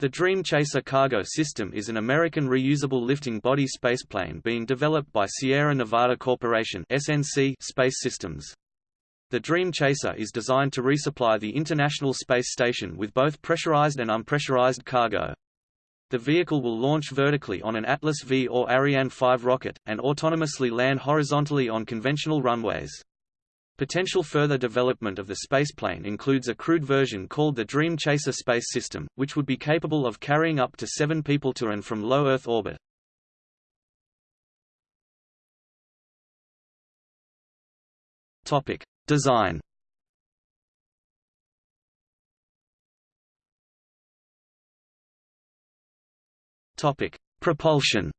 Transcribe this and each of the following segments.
The Dream Chaser cargo system is an American reusable lifting body spaceplane being developed by Sierra Nevada Corporation SNC Space Systems. The Dream Chaser is designed to resupply the International Space Station with both pressurized and unpressurized cargo. The vehicle will launch vertically on an Atlas V or Ariane 5 rocket, and autonomously land horizontally on conventional runways. Potential further development of the spaceplane includes a crewed version called the Dream Chaser space system, which would be capable of carrying up to seven people to and from low Earth orbit. Topic: Design. Topic: Propulsion.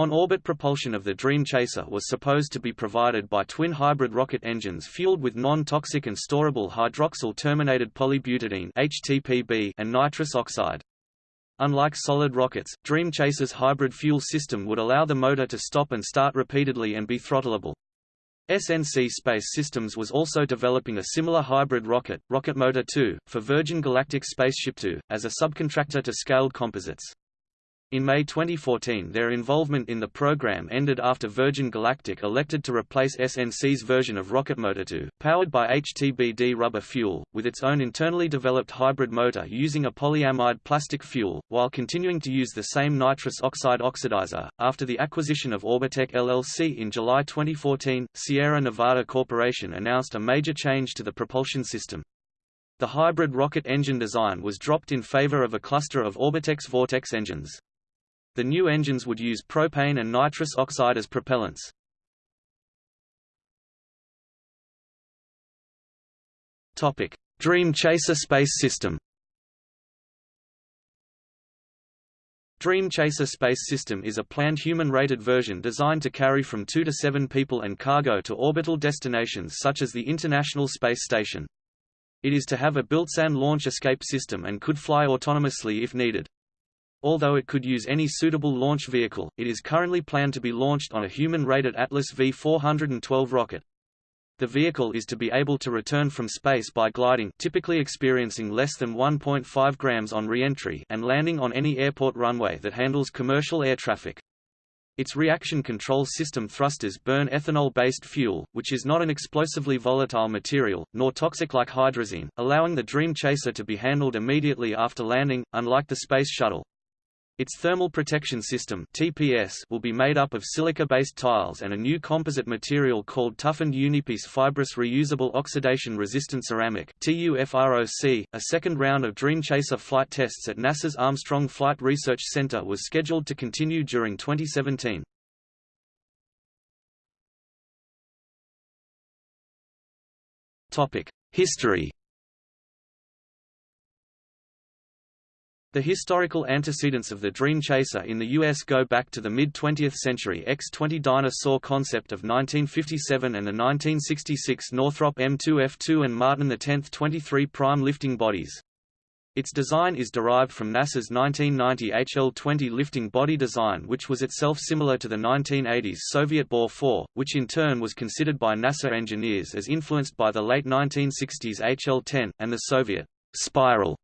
On-orbit propulsion of the Dream Chaser was supposed to be provided by twin hybrid rocket engines fueled with non-toxic and storable hydroxyl-terminated polybutadiene (HTPB) and nitrous oxide. Unlike solid rockets, Dream Chaser's hybrid fuel system would allow the motor to stop and start repeatedly and be throttleable. SNC Space Systems was also developing a similar hybrid rocket, Rocket Motor 2, for Virgin Galactic Spaceship 2, as a subcontractor to Scaled Composites. In May 2014 their involvement in the program ended after Virgin Galactic elected to replace SNC's version of Rocket Motor 2, powered by HTPB rubber fuel, with its own internally developed hybrid motor using a polyamide plastic fuel, while continuing to use the same nitrous oxide oxidizer. After the acquisition of Orbitec LLC in July 2014, Sierra Nevada Corporation announced a major change to the propulsion system. The hybrid rocket engine design was dropped in favor of a cluster of Orbitec's Vortex engines. The new engines would use propane and nitrous oxide as propellants. Topic: Dream Chaser space system. Dream Chaser space system is a planned human-rated version designed to carry from 2 to 7 people and cargo to orbital destinations such as the International Space Station. It is to have a built-in launch escape system and could fly autonomously if needed. Although it could use any suitable launch vehicle, it is currently planned to be launched on a human-rated Atlas V412 rocket. The vehicle is to be able to return from space by gliding typically experiencing less than 1.5 grams on re-entry and landing on any airport runway that handles commercial air traffic. Its reaction control system thrusters burn ethanol-based fuel, which is not an explosively volatile material, nor toxic like hydrazine, allowing the Dream Chaser to be handled immediately after landing, unlike the Space Shuttle. Its thermal protection system TPS will be made up of silica-based tiles and a new composite material called toughened unipiece fibrous reusable oxidation-resistant ceramic TUFROC. A second round of Dream Chaser flight tests at NASA's Armstrong Flight Research Center was scheduled to continue during 2017. Topic: History The historical antecedents of the Dream Chaser in the U.S. go back to the mid-20th century X-20 Dyna-Soar concept of 1957 and the 1966 Northrop M2F2 and Martin X 23 prime lifting bodies. Its design is derived from NASA's 1990 HL-20 lifting body design which was itself similar to the 1980s Soviet Bor-4, which in turn was considered by NASA engineers as influenced by the late 1960s HL-10, and the Soviet Spiral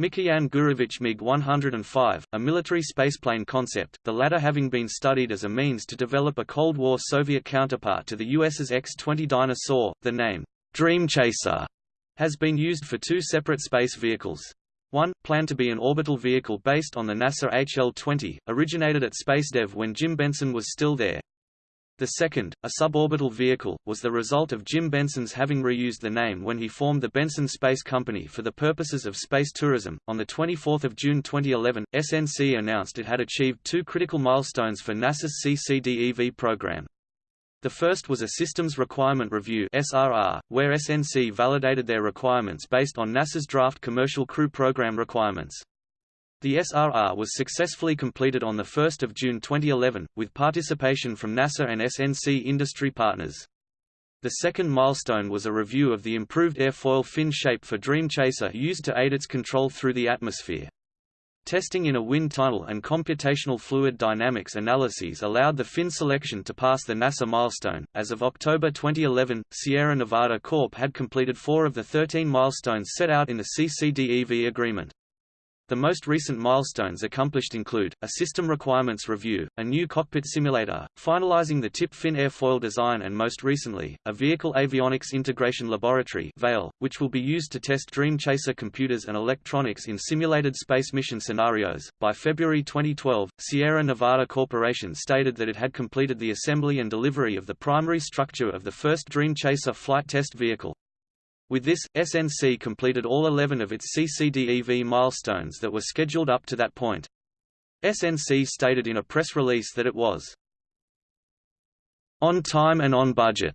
Mikoyan Gurevich MiG-105, a military spaceplane concept, the latter having been studied as a means to develop a Cold War Soviet counterpart to the US's X-20 Dyna-Soar. The name, Dream Chaser, has been used for two separate space vehicles. One, planned to be an orbital vehicle based on the NASA HL-20, originated at SpaceDev when Jim Benson was still there. The second, a suborbital vehicle, was the result of Jim Benson's having reused the name when he formed the Benson Space Company for the purposes of space tourism. On the 24th of June 2011, SNC announced it had achieved two critical milestones for NASA's CCDEV program. The first was a Systems Requirement Review (SRR), where SNC validated their requirements based on NASA's draft Commercial Crew Program requirements. The SRR was successfully completed on 1 June 2011, with participation from NASA and SNC industry partners. The second milestone was a review of the improved airfoil fin shape for Dream Chaser used to aid its control through the atmosphere. Testing in a wind tunnel and computational fluid dynamics analyses allowed the fin selection to pass the NASA milestone. As of October 2011, Sierra Nevada Corp had completed four of the 13 milestones set out in the CCDEV agreement. The most recent milestones accomplished include, a system requirements review, a new cockpit simulator, finalizing the tip fin airfoil design and most recently, a Vehicle Avionics Integration Laboratory VAIL, which will be used to test Dream Chaser computers and electronics in simulated space mission scenarios. By February 2012, Sierra Nevada Corporation stated that it had completed the assembly and delivery of the primary structure of the first Dream Chaser flight test vehicle. With this, SNC completed all 11 of its CCDEV milestones that were scheduled up to that point. SNC stated in a press release that it was on time and on budget.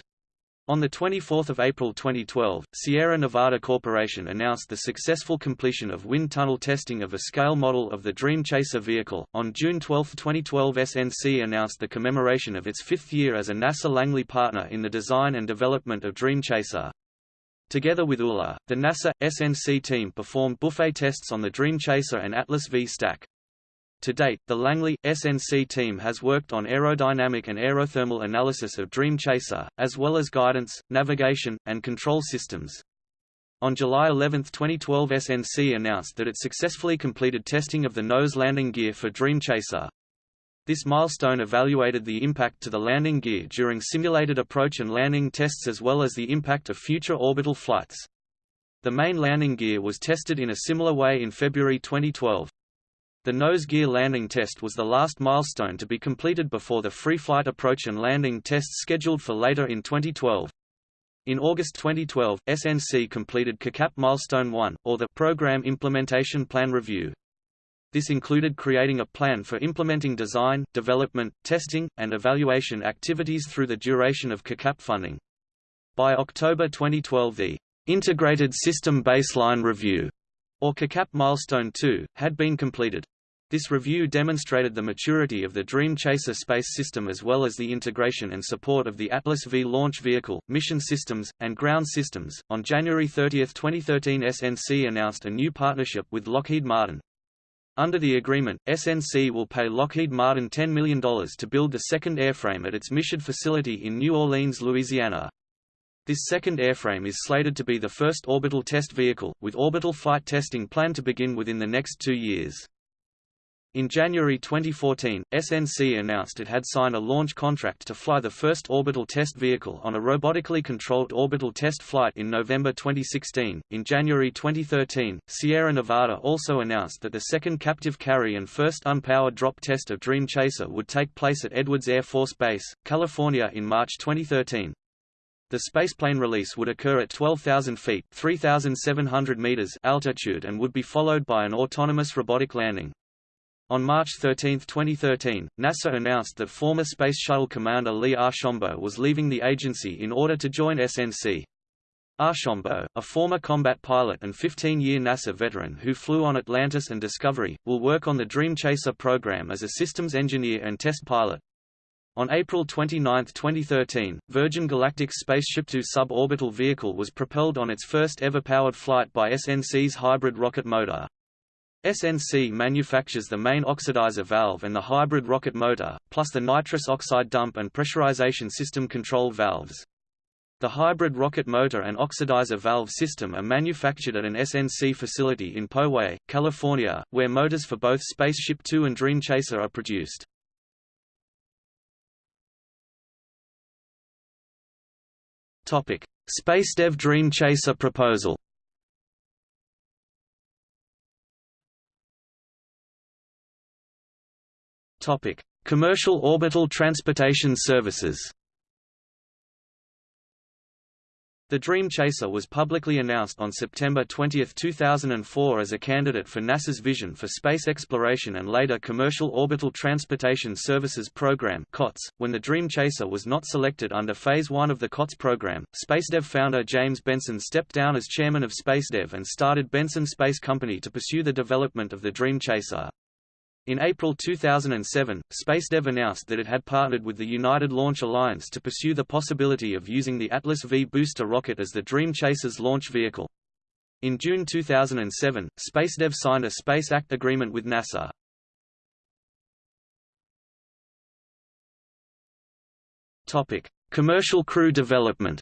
On 24 April 2012, Sierra Nevada Corporation announced the successful completion of wind tunnel testing of a scale model of the Dream Chaser vehicle. On June 12, 2012 SNC announced the commemoration of its fifth year as a NASA Langley partner in the design and development of Dream Chaser. Together with ULA, the NASA, SNC team performed buffet tests on the Dream Chaser and Atlas V stack. To date, the Langley, SNC team has worked on aerodynamic and aerothermal analysis of Dream Chaser, as well as guidance, navigation, and control systems. On July 11, 2012 SNC announced that it successfully completed testing of the nose landing gear for Dream Chaser. This milestone evaluated the impact to the landing gear during simulated approach and landing tests as well as the impact of future orbital flights. The main landing gear was tested in a similar way in February 2012. The nose gear landing test was the last milestone to be completed before the free flight approach and landing tests scheduled for later in 2012. In August 2012, SNC completed CACAP Milestone 1, or the Program Implementation Plan Review. This included creating a plan for implementing design, development, testing, and evaluation activities through the duration of CACAP funding. By October 2012 the Integrated System Baseline Review, or CACAP Milestone 2, had been completed. This review demonstrated the maturity of the Dream Chaser space system as well as the integration and support of the Atlas V launch vehicle, mission systems, and ground systems. On January 30, 2013, SNC announced a new partnership with Lockheed Martin, under the agreement, SNC will pay Lockheed Martin $10 million to build the second airframe at its Michoud facility in New Orleans, Louisiana. This second airframe is slated to be the first orbital test vehicle, with orbital flight testing planned to begin within the next two years. In January 2014, SNC announced it had signed a launch contract to fly the first orbital test vehicle on a robotically controlled orbital test flight in November 2016. In January 2013, Sierra Nevada also announced that the second captive carry and first unpowered drop test of Dream Chaser would take place at Edwards Air Force Base, California in March 2013. The spaceplane release would occur at 12,000 feet 3,700 meters altitude and would be followed by an autonomous robotic landing. On March 13, 2013, NASA announced that former Space Shuttle commander Lee Archambault was leaving the agency in order to join SNC. Archambault, a former combat pilot and 15-year NASA veteran who flew on Atlantis and Discovery, will work on the Dream Chaser program as a systems engineer and test pilot. On April 29, 2013, Virgin Galactic's Spaceship Two suborbital vehicle was propelled on its first ever powered flight by SNC's hybrid rocket motor. SNC manufactures the main oxidizer valve and the hybrid rocket motor, plus the nitrous oxide dump and pressurization system control valves. The hybrid rocket motor and oxidizer valve system are manufactured at an SNC facility in Poway, California, where motors for both Spaceship Two and Dream Chaser are produced. SpaceDev Dream Chaser proposal Topic: Commercial orbital transportation services. The Dream Chaser was publicly announced on September 20, 2004 as a candidate for NASA's Vision for Space Exploration and later Commercial Orbital Transportation Services Program (COTS). When the Dream Chaser was not selected under Phase 1 of the COTS program, SpaceDev founder James Benson stepped down as chairman of SpaceDev and started Benson Space Company to pursue the development of the Dream Chaser. In April 2007, SpaceDev announced that it had partnered with the United Launch Alliance to pursue the possibility of using the Atlas V booster rocket as the Dream Chaser's launch vehicle. In June 2007, SpaceDev signed a Space Act agreement with NASA. Topic: Commercial crew development.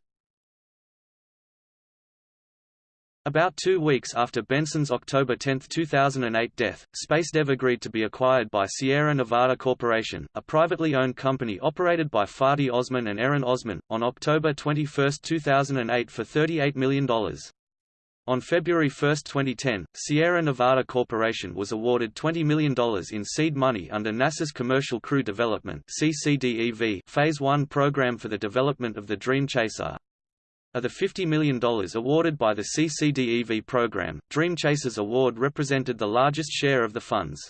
About two weeks after Benson's October 10, 2008 death, SpaceDev agreed to be acquired by Sierra Nevada Corporation, a privately owned company operated by Fatih Ozmen and Eren Ozmen, on October 21, 2008 for $38 million. On February 1, 2010, Sierra Nevada Corporation was awarded $20 million in seed money under NASA's Commercial Crew Development Phase 1 program for the development of the Dream Chaser, of the $50 million awarded by the CCDEV program, Dream Chasers award represented the largest share of the funds.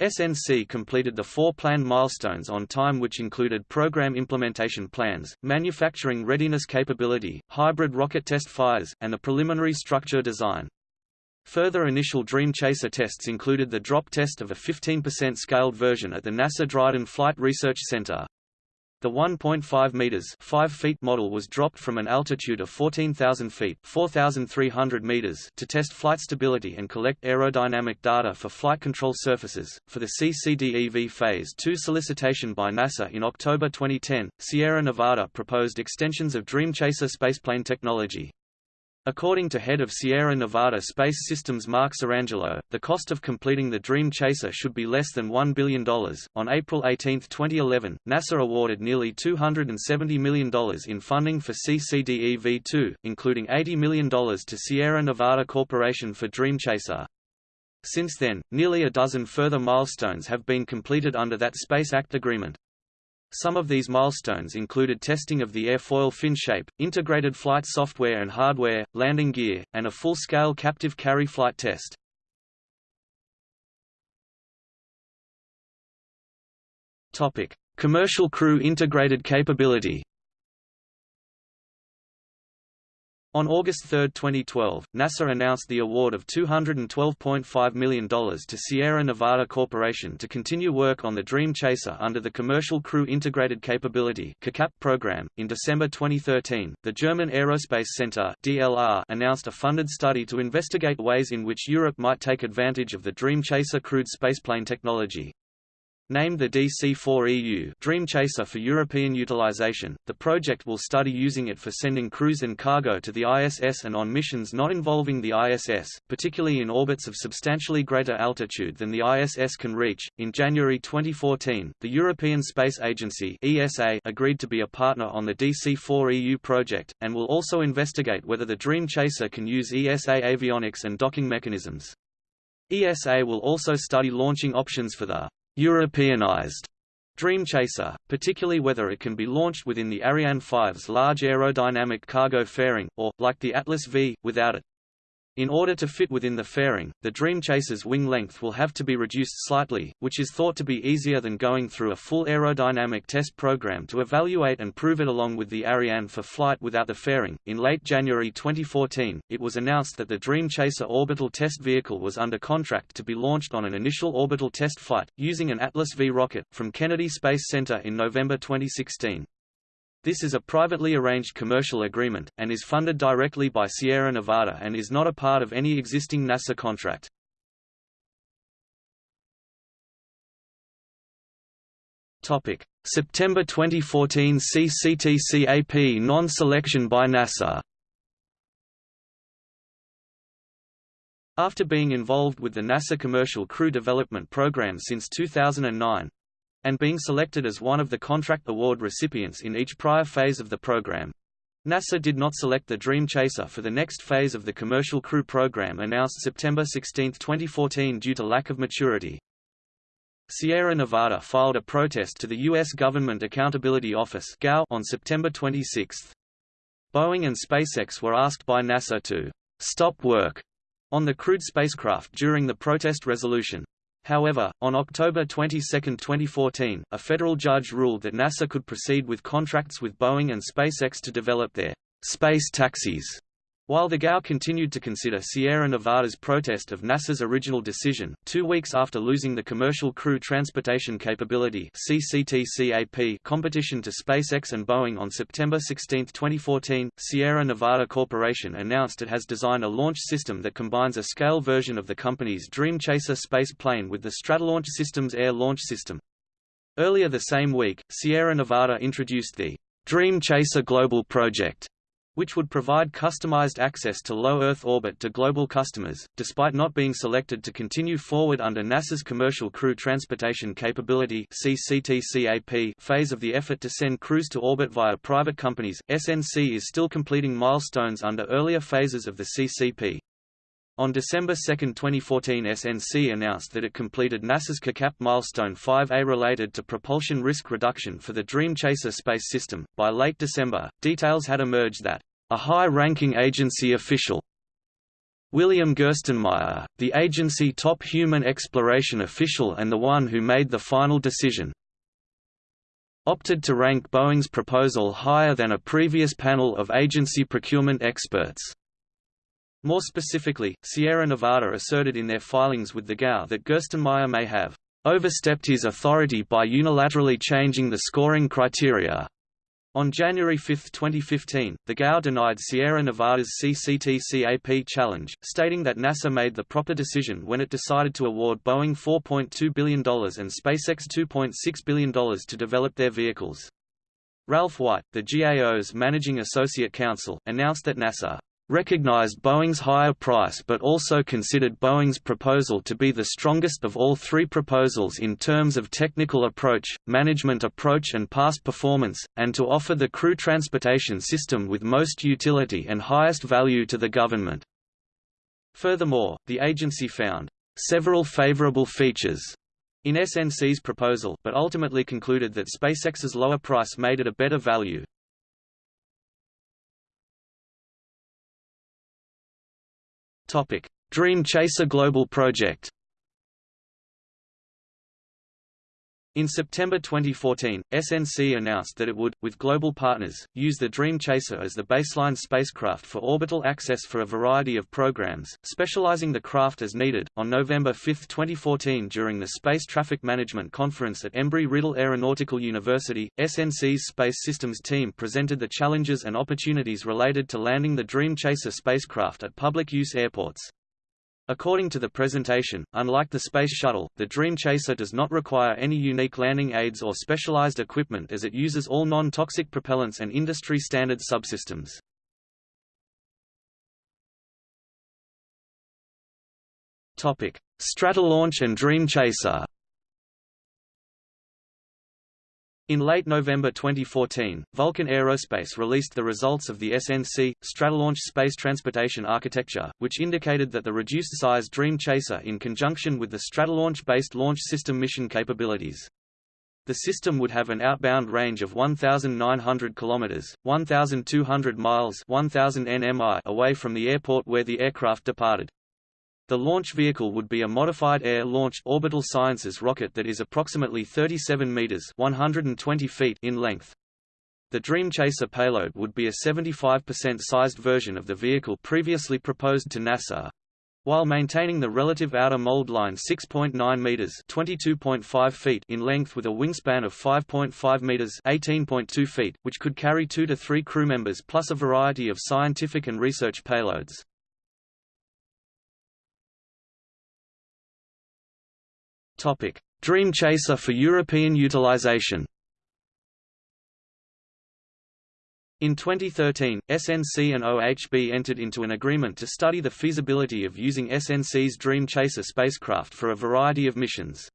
SNC completed the four planned milestones on time which included program implementation plans, manufacturing readiness capability, hybrid rocket test fires, and the preliminary structure design. Further initial Dream Chaser tests included the drop test of a 15% scaled version at the NASA Dryden Flight Research Center. The 1.5 meters (5 feet) model was dropped from an altitude of 14,000 feet (4,300 meters) to test flight stability and collect aerodynamic data for flight control surfaces. For the CCDEV Phase 2 solicitation by NASA in October 2010, Sierra Nevada proposed extensions of Dream Chaser spaceplane technology. According to head of Sierra Nevada Space Systems Mark Sirangelo, the cost of completing the Dream Chaser should be less than $1 billion. On April 18, 2011, NASA awarded nearly $270 million in funding for CCDEV-2, including $80 million to Sierra Nevada Corporation for Dream Chaser. Since then, nearly a dozen further milestones have been completed under that Space Act agreement. Some of these milestones included testing of the airfoil fin shape, integrated flight software and hardware, landing gear, and a full-scale captive carry flight test. Topic: Commercial crew integrated capability. On August 3, 2012, NASA announced the award of $212.5 million to Sierra Nevada Corporation to continue work on the Dream Chaser under the Commercial Crew Integrated Capability program. In December 2013, the German Aerospace Center (DLR) announced a funded study to investigate ways in which Europe might take advantage of the Dream Chaser crewed spaceplane technology. Named the DC-4EU Dream Chaser for European utilization, the project will study using it for sending crews and cargo to the ISS and on missions not involving the ISS, particularly in orbits of substantially greater altitude than the ISS can reach. In January 2014, the European Space Agency (ESA) agreed to be a partner on the DC-4EU project and will also investigate whether the Dream Chaser can use ESA avionics and docking mechanisms. ESA will also study launching options for the Europeanized Dream Chaser, particularly whether it can be launched within the Ariane 5's large aerodynamic cargo fairing, or, like the Atlas V, without it. In order to fit within the fairing, the Dream Chaser's wing length will have to be reduced slightly, which is thought to be easier than going through a full aerodynamic test program to evaluate and prove it along with the Ariane for flight without the fairing. In late January 2014, it was announced that the Dream Chaser orbital test vehicle was under contract to be launched on an initial orbital test flight, using an Atlas V rocket, from Kennedy Space Center in November 2016. This is a privately arranged commercial agreement, and is funded directly by Sierra Nevada and is not a part of any existing NASA contract. September 2014 CCTCAP non-selection by NASA After being involved with the NASA Commercial Crew Development Program since 2009, and being selected as one of the contract award recipients in each prior phase of the program. NASA did not select the Dream Chaser for the next phase of the Commercial Crew Program announced September 16, 2014 due to lack of maturity. Sierra Nevada filed a protest to the U.S. Government Accountability Office on September 26. Boeing and SpaceX were asked by NASA to «stop work» on the crewed spacecraft during the protest resolution. However, on October 22, 2014, a federal judge ruled that NASA could proceed with contracts with Boeing and SpaceX to develop their space taxis While the GAO continued to consider Sierra Nevada's protest of NASA's original decision, two weeks after losing the Commercial Crew Transportation Capability competition to SpaceX and Boeing on September 16, 2014, Sierra Nevada Corporation announced it has designed a launch system that combines a scale version of the company's Dream Chaser space plane with the Stratolaunch Systems Air Launch System. Earlier the same week, Sierra Nevada introduced the Dream Chaser Global Project which would provide customized access to low Earth orbit to global customers, despite not being selected to continue forward under NASA's Commercial Crew Transportation Capability phase of the effort to send crews to orbit via private companies. SNC is still completing milestones under earlier phases of the CCP. On December 2, 2014 SNC announced that it completed NASA's CACAP milestone 5A related to propulsion risk reduction for the Dream Chaser space system. By late December, details had emerged that a high-ranking agency official William Gerstenmaier, the agency top human exploration official and the one who made the final decision, opted to rank Boeing's proposal higher than a previous panel of agency procurement experts. More specifically, Sierra Nevada asserted in their filings with the GAO that Gerstenmaier may have overstepped his authority by unilaterally changing the scoring criteria on January 5, 2015, the GAO denied Sierra Nevada's CCTCAP challenge, stating that NASA made the proper decision when it decided to award Boeing $4.2 billion and SpaceX $2.6 billion to develop their vehicles. Ralph White, the GAO's managing associate counsel, announced that NASA recognized Boeing's higher price but also considered Boeing's proposal to be the strongest of all three proposals in terms of technical approach, management approach and past performance, and to offer the crew transportation system with most utility and highest value to the government. Furthermore, the agency found several favorable features in SNC's proposal, but ultimately concluded that SpaceX's lower price made it a better value. Dream Chaser Global Project. In September 2014, SNC announced that it would, with global partners, use the Dream Chaser as the baseline spacecraft for orbital access for a variety of programs, specializing the craft as needed. On November 5, 2014, during the Space Traffic Management Conference at Embry-Riddle Aeronautical University, SNC's Space Systems team presented the challenges and opportunities related to landing the Dream Chaser spacecraft at public use airports. According to the presentation, unlike the Space Shuttle, the Dream Chaser does not require any unique landing aids or specialized equipment as it uses all non-toxic propellants and industry-standard subsystems. Stratolaunch and Dream Chaser In late November 2014, Vulcan Aerospace released the results of the SNC, Stratolaunch Space Transportation Architecture, which indicated that the reduced-size Dream Chaser in conjunction with the Stratolaunch-based launch system mission capabilities. The system would have an outbound range of 1,900 km 1,200 miles 1,000 nmi away from the airport where the aircraft departed. The launch vehicle would be a modified air-launched orbital sciences rocket that is approximately 37 meters (120 feet) in length. The Dream Chaser payload would be a 75% sized version of the vehicle previously proposed to NASA, while maintaining the relative outer mold line 6.9 meters (22.5 feet) in length with a wingspan of 5.5 meters (18.2 feet), which could carry 2 to 3 crew members plus a variety of scientific and research payloads. Topic: Dream Chaser for European utilization. In 2013, SNC and OHB entered into an agreement to study the feasibility of using SNC's Dream Chaser spacecraft for a variety of missions.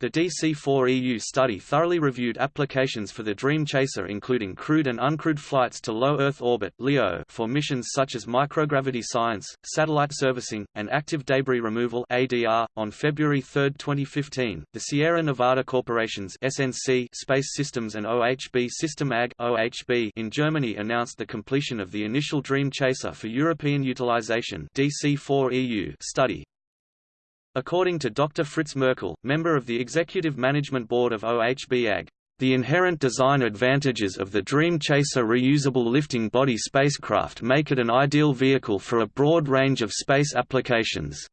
The DC-4EU study thoroughly reviewed applications for the Dream Chaser including crewed and uncrewed flights to low Earth orbit (LEO) for missions such as microgravity science, satellite servicing, and active debris removal (ADR). On February 3, 2015, the Sierra Nevada Corporation's SNC Space Systems and OHB System AG (OHB) in Germany announced the completion of the initial Dream Chaser for European Utilization (DC-4EU) study, According to Dr. Fritz Merkle, member of the Executive Management Board of OHB AG, The inherent design advantages of the Dream Chaser reusable lifting body spacecraft make it an ideal vehicle for a broad range of space applications.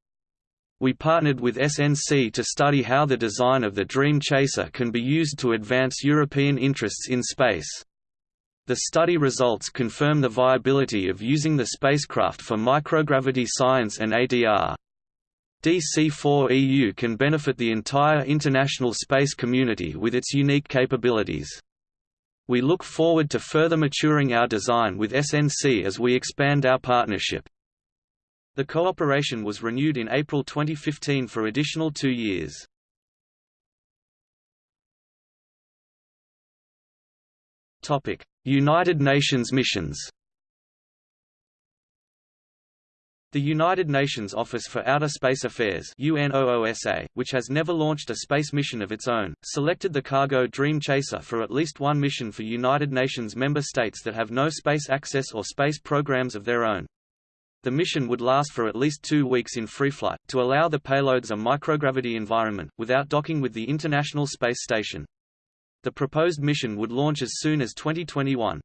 We partnered with SNC to study how the design of the Dream Chaser can be used to advance European interests in space. The study results confirm the viability of using the spacecraft for microgravity science and ADR. DC-4EU can benefit the entire international space community with its unique capabilities. We look forward to further maturing our design with SNC as we expand our partnership. The cooperation was renewed in April 2015 for additional two years. United Nations missions The United Nations Office for Outer Space Affairs UNOOSA, which has never launched a space mission of its own, selected the cargo Dream Chaser for at least one mission for United Nations member states that have no space access or space programs of their own. The mission would last for at least two weeks in free flight, to allow the payloads a microgravity environment, without docking with the International Space Station. The proposed mission would launch as soon as 2021.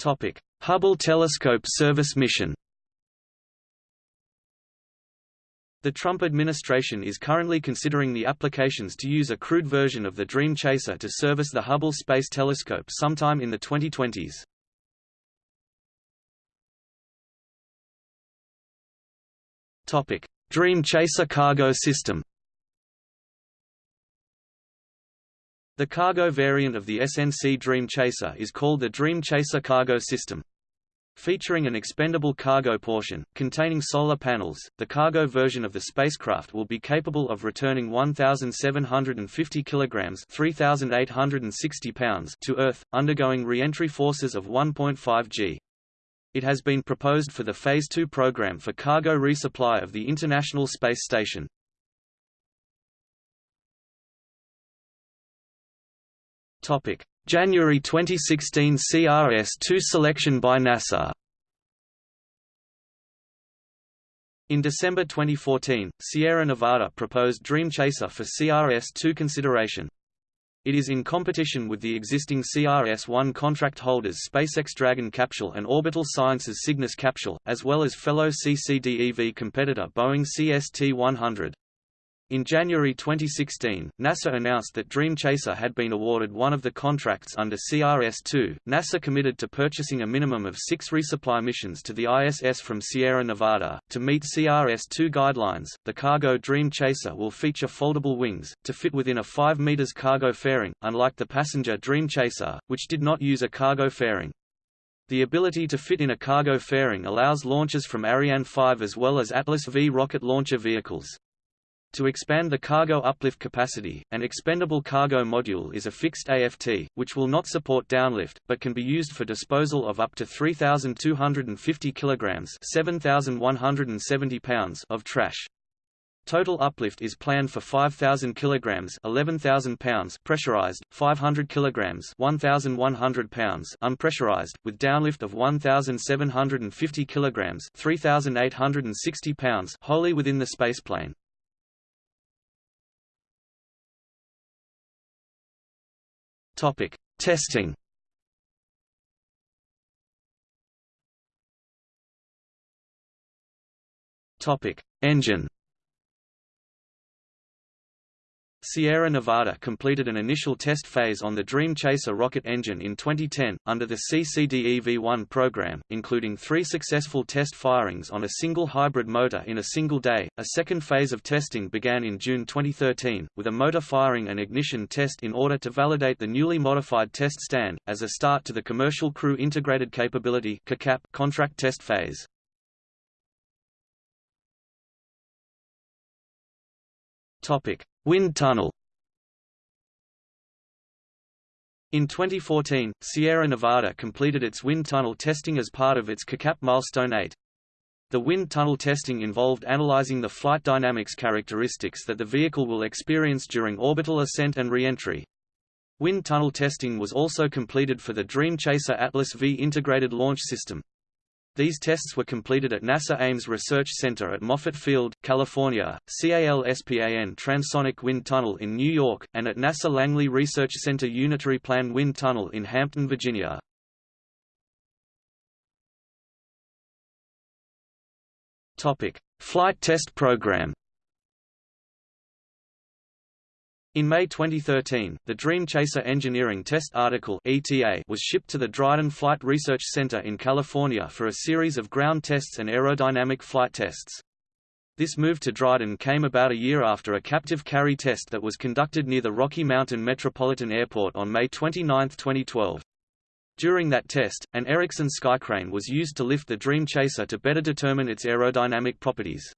Topic: Hubble Telescope Service Mission. The Trump administration is currently considering the applications to use a crewed version of the Dream Chaser to service the Hubble Space Telescope sometime in the 2020s. Topic: Dream Chaser cargo system. The cargo variant of the SNC Dream Chaser is called the Dream Chaser Cargo System. Featuring an expendable cargo portion, containing solar panels, the cargo version of the spacecraft will be capable of returning 1,750 kg 3,860 pounds to Earth, undergoing re-entry forces of 1.5 g. It has been proposed for the Phase 2 program for cargo resupply of the International Space Station. Topic: January 2016 CRS-2 selection by NASA. In December 2014, Sierra Nevada proposed Dream Chaser for CRS-2 consideration. It is in competition with the existing CRS-1 contract holders SpaceX Dragon capsule and Orbital Sciences Cygnus capsule, as well as fellow CCDEV competitor Boeing CST-100. In January 2016, NASA announced that Dream Chaser had been awarded one of the contracts under CRS-2. NASA committed to purchasing a minimum of six resupply missions to the ISS from Sierra Nevada. To meet CRS-2 guidelines, the cargo Dream Chaser will feature foldable wings, to fit within a 5 meters cargo fairing, unlike the passenger Dream Chaser, which did not use a cargo fairing. The ability to fit in a cargo fairing allows launches from Ariane 5 as well as Atlas V rocket launcher vehicles. To expand the cargo uplift capacity, an expendable cargo module is a fixed AFT, which will not support downlift, but can be used for disposal of up to 3,250 kg 7,170 pounds of trash. Total uplift is planned for 5,000 kg 11,000 pounds pressurized, 500 kg 1,100 pounds unpressurized, with downlift of 1,750 kg 3,860 pounds wholly within the spaceplane. Topic: Testing. Topic: Engine. Sierra Nevada completed an initial test phase on the Dream Chaser rocket engine in 2010, under the CCDEV-1 program, including three successful test firings on a single hybrid motor in a single day. A second phase of testing began in June 2013, with a motor firing and ignition test in order to validate the newly modified test stand, as a start to the Commercial Crew Integrated Capability contract test phase. Topic: Wind tunnel. In 2014, Sierra Nevada completed its wind tunnel testing as part of its CACAP Milestone 8. The wind tunnel testing involved analyzing the flight dynamics characteristics that the vehicle will experience during orbital ascent and re-entry. Wind tunnel testing was also completed for the Dream Chaser Atlas V integrated launch system. These tests were completed at NASA Ames Research Center at Moffett Field, California, CALSPAN Transonic Wind Tunnel in New York, and at NASA Langley Research Center Unitary Plan Wind Tunnel in Hampton, Virginia. Flight Test Program. In May 2013, the Dream Chaser Engineering Test Article (ETA) was shipped to the Dryden Flight Research Center in California for a series of ground tests and aerodynamic flight tests. This move to Dryden came about a year after a captive carry test that was conducted near the Rocky Mountain Metropolitan Airport on May 29, 2012. During that test, an Erickson Skycrane was used to lift the Dream Chaser to better determine its aerodynamic properties.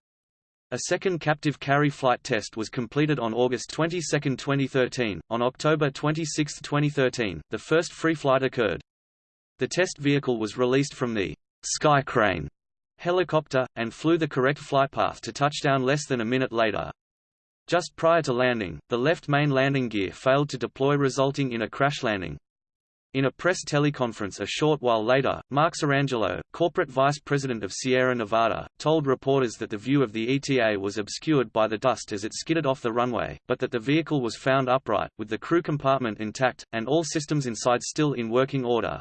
A second captive carry flight test was completed on August 22, 2013. On October 26, 2013, the first free flight occurred. The test vehicle was released from the Sky Crane helicopter, and flew the correct flight path to touchdown less than a minute later. Just prior to landing, the left main landing gear failed to deploy resulting in a crash landing. In a press teleconference a short while later, Mark Sirangelo, corporate vice president of Sierra Nevada, told reporters that the view of the ETA was obscured by the dust as it skidded off the runway, but that the vehicle was found upright, with the crew compartment intact, and all systems inside still in working order.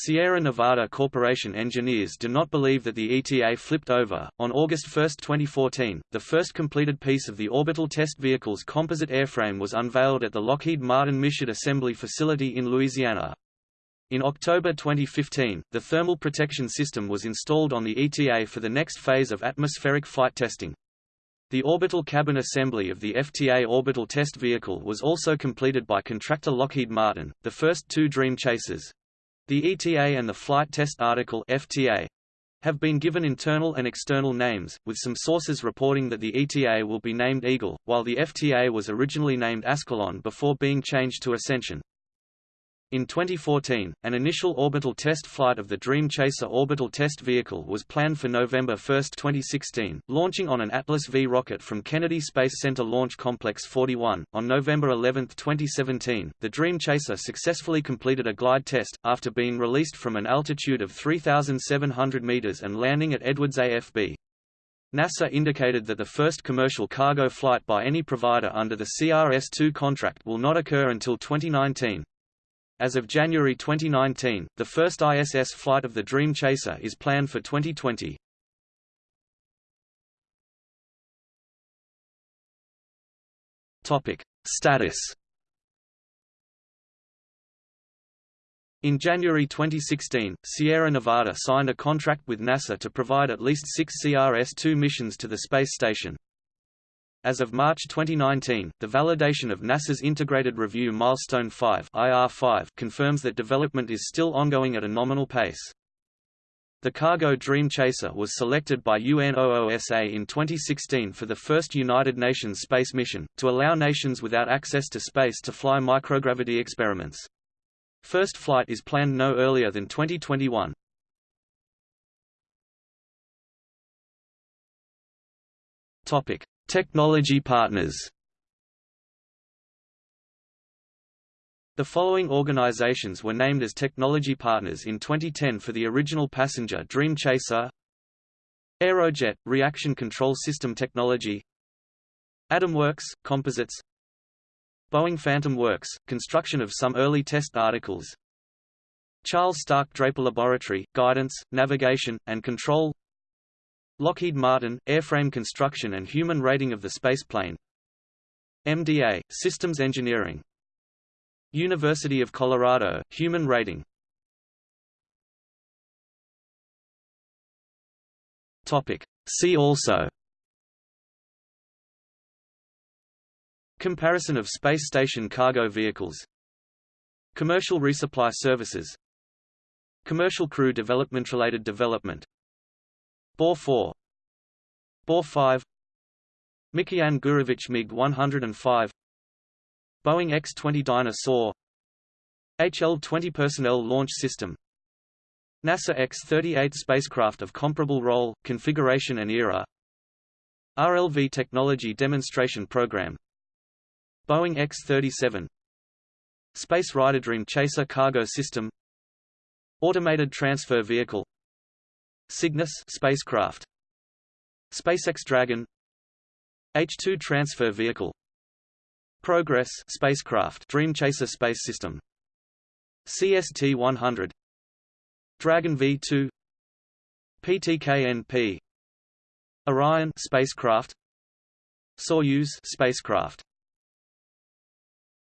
Sierra Nevada Corporation engineers do not believe that the ETA flipped over. On August 1, 2014, the first completed piece of the orbital test vehicle's composite airframe was unveiled at the Lockheed Martin Michoud Assembly Facility in Louisiana. In October 2015, the thermal protection system was installed on the ETA for the next phase of atmospheric flight testing. The orbital cabin assembly of the FTA orbital test vehicle was also completed by contractor Lockheed Martin. The first two Dream Chasers, the ETA and the Flight Test Article FTA have been given internal and external names, with some sources reporting that the ETA will be named Eagle, while the FTA was originally named Ascalon before being changed to Ascension. In 2014, an initial orbital test flight of the Dream Chaser orbital test vehicle was planned for November 1, 2016, launching on an Atlas V rocket from Kennedy Space Center Launch Complex 41. On November 11, 2017, the Dream Chaser successfully completed a glide test, after being released from an altitude of 3,700 meters and landing at Edwards AFB. NASA indicated that the first commercial cargo flight by any provider under the CRS-2 contract will not occur until 2019. As of January 2019, the first ISS flight of the Dream Chaser is planned for 2020. Topic: Status. In January 2016, Sierra Nevada signed a contract with NASA to provide at least six CRS-2 missions to the space station. As of March 2019, the validation of NASA's Integrated Review Milestone 5 IR5 confirms that development is still ongoing at a nominal pace. The cargo Dream Chaser was selected by UNOOSA in 2016 for the first United Nations space mission, to allow nations without access to space to fly microgravity experiments. First flight is planned no earlier than 2021. Topic: Technology partners. The following organizations were named as technology partners in 2010 for the original passenger Dream Chaser Aerojet – Reaction Control System Technology AdamWorks – Composites Boeing Phantom Works – Construction of some early test articles Charles Stark Draper Laboratory – Guidance, Navigation, and Control Lockheed Martin, airframe construction and human rating of the spaceplane MDA, systems engineering. University of Colorado, human rating. See also. Comparison of space station cargo vehicles. Commercial resupply services. Commercial crew development related development Bor 4 Bor 5 Mikoyan Gurevich MiG-105 Boeing X-20 Dyna-Soar HL-20 Personnel Launch System. NASA X-38 spacecraft of comparable role, configuration and era. RLV Technology Demonstration Program. Boeing X-37 Space Rider Dream Chaser Cargo System. Automated Transfer Vehicle Cygnus spacecraft. SpaceX Dragon. H-2 transfer vehicle. Progress spacecraft Dream Chaser space system. CST-100 Dragon V2 PTKNP Orion spacecraft. Soyuz spacecraft